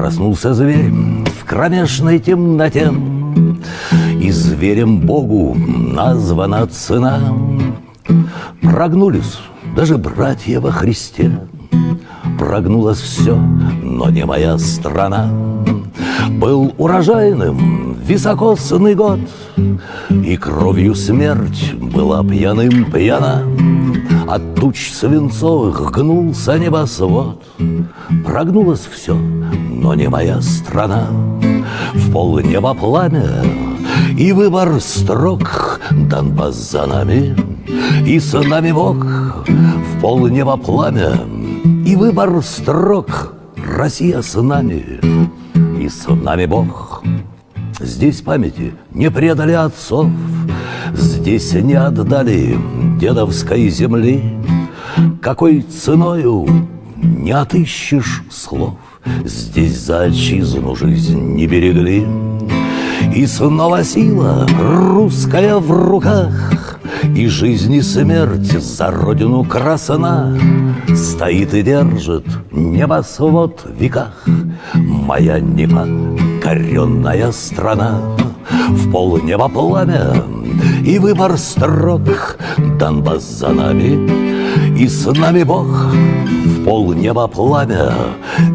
Проснулся зверь в кромешной темноте, И зверем Богу названа цена. Прогнулись даже братья во Христе, Прогнулось все, но не моя страна. Был урожайным високосный год, И кровью смерть была пьяным пьяна. От туч свинцовых гнулся небосвод, Прогнулось все, но не моя страна. В полнеба пламя и выбор строк. Донбасс за нами, и с нами Бог. В полнеба пламя и выбор строк. Россия с нами, и с нами Бог. Здесь памяти не предали отцов, Здесь не отдали дедовской земли, Какой ценою не отыщешь слов, Здесь за отчизну жизнь не берегли. И снова сила русская в руках, И жизнь и смерть за родину красна. Стоит и держит небосвод в веках Моя непокоренная страна. В пол неба пламя и выбор строк Донбасс за нами, и с нами Бог Пол неба пламя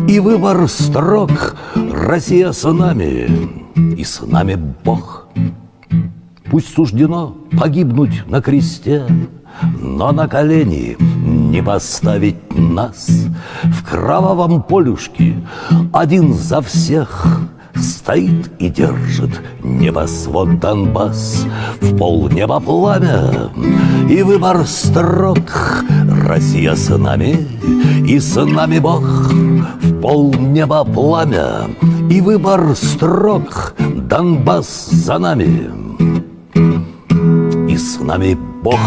и выбор строк Россия с нами, и с нами Бог. Пусть суждено погибнуть на кресте, но на колени не поставить нас В кровавом полюшке один за всех Стоит и держит небосвод Донбасс В полнеба пламя и выбор строк Россия с нами и с нами Бог. В полнеба пламя и выбор строк Донбасс за нами. И с нами Бог.